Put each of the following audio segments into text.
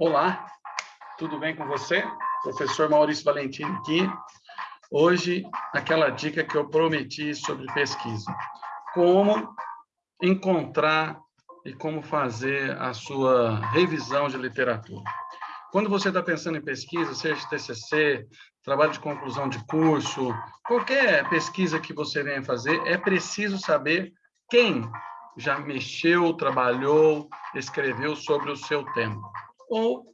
Olá, tudo bem com você? Professor Maurício Valentim aqui. Hoje, aquela dica que eu prometi sobre pesquisa. Como encontrar e como fazer a sua revisão de literatura. Quando você está pensando em pesquisa, seja TCC, trabalho de conclusão de curso, qualquer pesquisa que você venha fazer, é preciso saber quem já mexeu, trabalhou, escreveu sobre o seu tema. Ou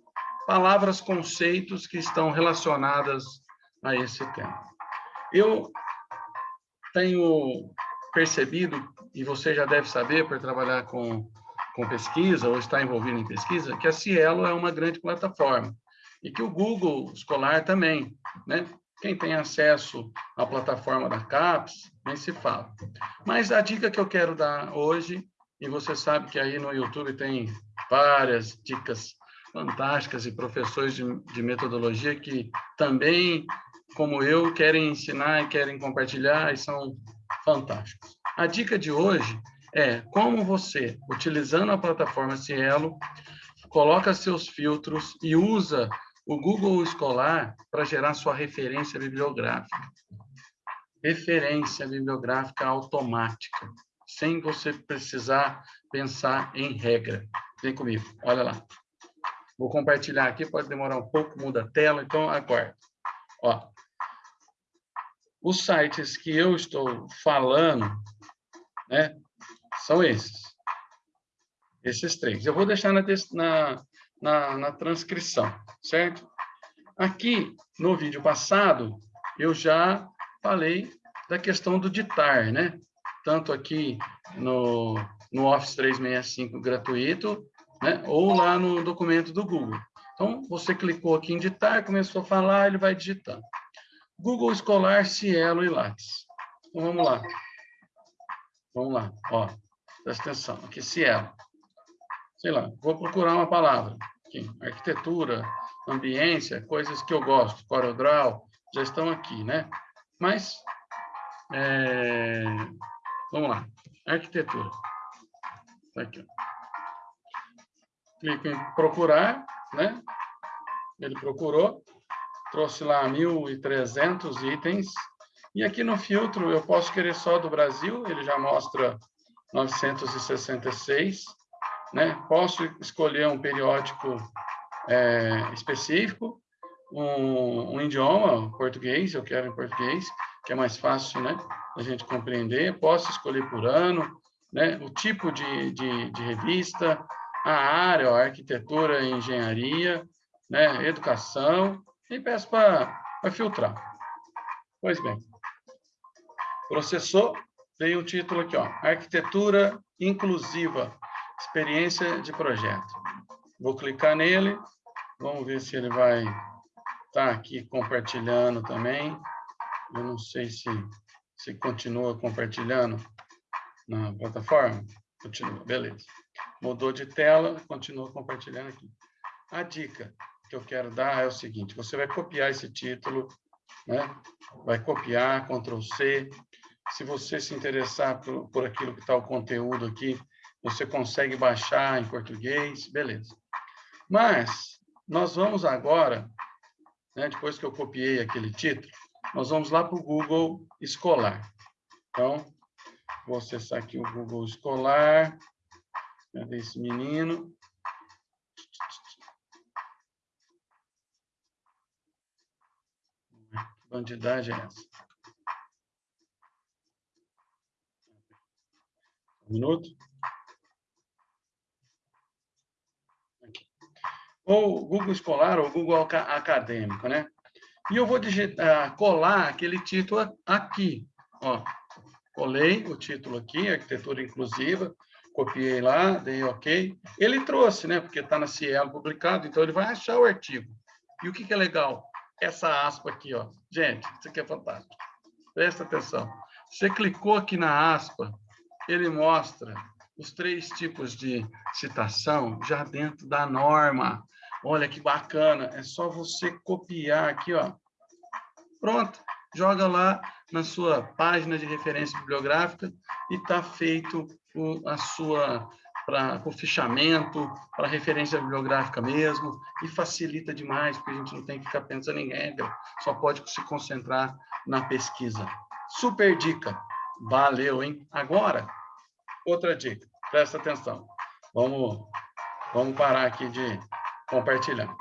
palavras, conceitos que estão relacionadas a esse tema. Eu tenho percebido, e você já deve saber por trabalhar com, com pesquisa ou estar envolvido em pesquisa, que a Cielo é uma grande plataforma e que o Google Escolar também, né? Quem tem acesso à plataforma da CAPES, nem se fala. Mas a dica que eu quero dar hoje, e você sabe que aí no YouTube tem várias dicas fantásticas e professores de, de metodologia que também, como eu, querem ensinar e querem compartilhar e são fantásticos. A dica de hoje é como você, utilizando a plataforma Cielo, coloca seus filtros e usa o Google Escolar para gerar sua referência bibliográfica. Referência bibliográfica automática, sem você precisar pensar em regra. Vem comigo, olha lá. Vou compartilhar aqui, pode demorar um pouco, muda a tela, então aguarde. Ó, os sites que eu estou falando, né, são esses. Esses três. Eu vou deixar na, na, na, na transcrição, certo? Aqui, no vídeo passado, eu já falei da questão do ditar, né? Tanto aqui no, no Office 365 gratuito, né? ou lá no documento do Google. Então, você clicou aqui em ditar, começou a falar, ele vai digitando. Google Escolar, Cielo e Lattes. Então, vamos lá. Vamos lá, ó. Presta atenção. Aqui, Cielo sei lá, vou procurar uma palavra. Aqui, arquitetura, ambiência, coisas que eu gosto, CorelDRAW, já estão aqui, né? Mas, é... vamos lá, arquitetura. Tá aqui, ó. Clico em procurar, né? Ele procurou, trouxe lá 1.300 itens, e aqui no filtro eu posso querer só do Brasil, ele já mostra 966, né? Posso escolher um periódico é, específico, um, um, idioma, português, eu quero em português, que é mais fácil, né, a gente compreender. Posso escolher por ano, né, o tipo de, de, de revista, a área, arquitetura engenharia, né, educação, e peço para filtrar. Pois bem, processou, veio o título aqui, ó, Arquitetura Inclusiva, experiência de projeto. Vou clicar nele, vamos ver se ele vai estar tá aqui compartilhando também. Eu não sei se, se continua compartilhando na plataforma. Continua, beleza. Mudou de tela, continua compartilhando aqui. A dica que eu quero dar é o seguinte, você vai copiar esse título, né? vai copiar, Ctrl C. Se você se interessar por, por aquilo que está o conteúdo aqui, você consegue baixar em português, beleza. Mas nós vamos agora, né, depois que eu copiei aquele título, nós vamos lá para o Google Escolar. Então, vou acessar aqui o Google Escolar. Cadê esse menino? Que bandidagem é essa? Um minuto. ou Google Escolar ou Google Acadêmico, né? E eu vou digitar, colar aquele título aqui, ó. Colei o título aqui, Arquitetura Inclusiva, copiei lá, dei OK. Ele trouxe, né? Porque está na Cielo publicado, então ele vai achar o artigo. E o que, que é legal? Essa aspa aqui, ó. Gente, isso aqui é fantástico. Presta atenção. Você clicou aqui na aspa, ele mostra os três tipos de citação já dentro da norma. Olha que bacana, é só você copiar aqui, ó. Pronto, joga lá na sua página de referência bibliográfica e está feito o, a sua para o fichamento, para referência bibliográfica mesmo, e facilita demais, porque a gente não tem que ficar pensando em regra, só pode se concentrar na pesquisa. Super dica! Valeu, hein? Agora, outra dica, presta atenção. Vamos, vamos parar aqui de compartilhar.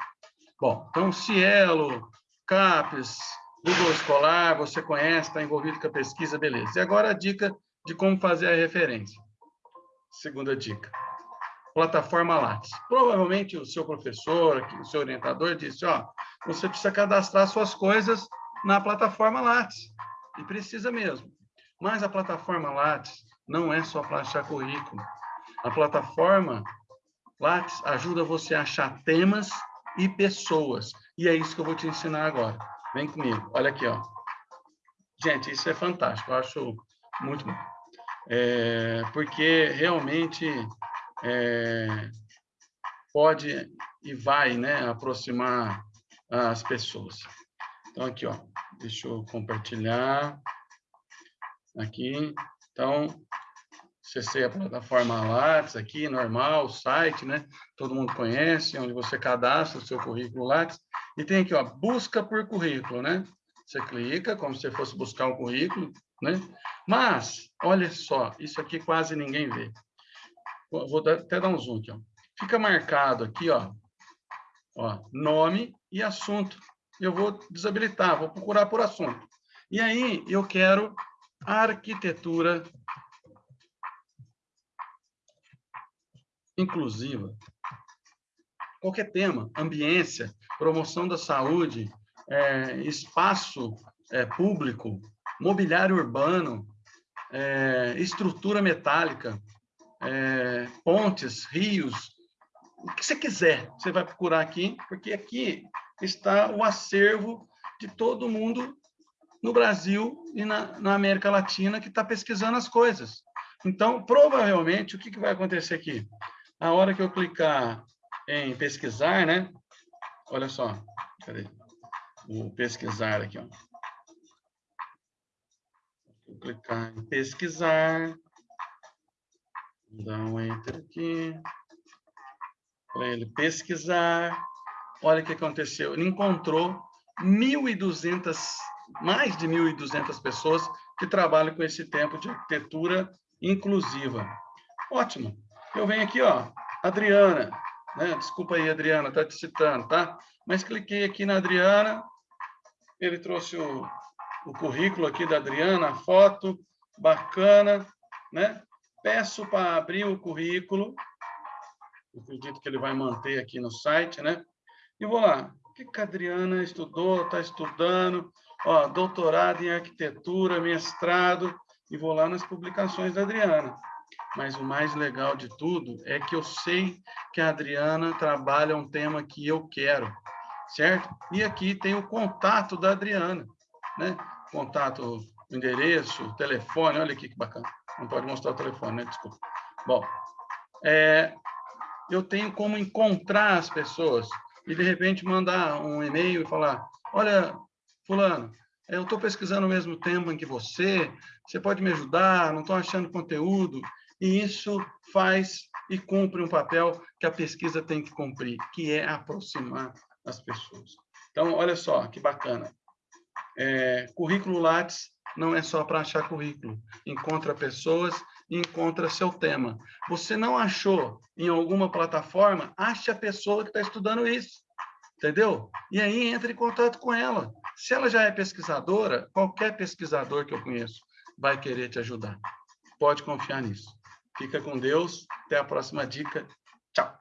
Bom, então, Cielo, CAPES, Google Escolar, você conhece, está envolvido com a pesquisa, beleza. E agora a dica de como fazer a referência. Segunda dica. Plataforma Lattes. Provavelmente o seu professor, o seu orientador disse, ó, você precisa cadastrar suas coisas na plataforma Lattes. E precisa mesmo. Mas a plataforma Lattes não é só para achar currículo. A plataforma Lattes ajuda você a achar temas e pessoas. E é isso que eu vou te ensinar agora. Vem comigo. Olha aqui, ó. Gente, isso é fantástico. Eu acho muito bom é, porque realmente é, pode e vai né, aproximar as pessoas. Então, aqui, ó, deixa eu compartilhar aqui. Então, acessei a plataforma Lattes aqui, normal, site, né? Todo mundo conhece, onde você cadastra o seu currículo Lattes. E tem aqui, ó, busca por currículo, né? Você clica como se fosse buscar um currículo, né? Mas, olha só, isso aqui quase ninguém vê. Vou até dar um zoom aqui. Ó. Fica marcado aqui, ó, ó, nome e assunto. Eu vou desabilitar, vou procurar por assunto. E aí, eu quero arquitetura inclusiva. Qualquer tema, ambiência, promoção da saúde, é, espaço é, público, mobiliário urbano, é, estrutura metálica, é, pontes, rios, o que você quiser, você vai procurar aqui, porque aqui está o acervo de todo mundo no Brasil e na, na América Latina que está pesquisando as coisas. Então, provavelmente, o que, que vai acontecer aqui? A hora que eu clicar em pesquisar, né? Olha só, cadê? Vou pesquisar aqui, ó. Vou clicar em pesquisar. Dar um enter aqui. Para ele pesquisar. Olha o que aconteceu. Ele encontrou 1.200, mais de 1.200 pessoas que trabalham com esse tempo de arquitetura inclusiva. Ótimo. Eu venho aqui, ó, Adriana, né? Desculpa aí, Adriana, tá te citando, tá? Mas cliquei aqui na Adriana, ele trouxe o, o currículo aqui da Adriana, a foto, bacana, né? Peço para abrir o currículo, acredito que ele vai manter aqui no site, né? E vou lá, o que, que a Adriana estudou, está estudando, ó, doutorado em arquitetura, mestrado, e vou lá nas publicações da Adriana. Mas o mais legal de tudo é que eu sei que a Adriana trabalha um tema que eu quero, certo? E aqui tem o contato da Adriana, né? Contato, endereço, telefone, olha aqui que bacana. Não pode mostrar o telefone, né? Desculpa. Bom, é, eu tenho como encontrar as pessoas e, de repente, mandar um e-mail e falar, olha, fulano, eu estou pesquisando o mesmo em que você, você pode me ajudar, não estou achando conteúdo, e isso faz e cumpre um papel que a pesquisa tem que cumprir, que é aproximar as pessoas. Então, olha só que bacana. É, currículo Lattes não é só para achar currículo. Encontra pessoas e encontra seu tema. Você não achou em alguma plataforma, ache a pessoa que está estudando isso. Entendeu? E aí entre em contato com ela. Se ela já é pesquisadora, qualquer pesquisador que eu conheço vai querer te ajudar. Pode confiar nisso. Fica com Deus. Até a próxima dica. Tchau.